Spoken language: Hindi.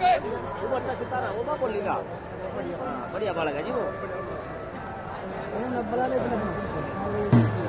वो अच्छा सितारा वो बाप बोलेगा बढ़िया बालक है जी वो बता देते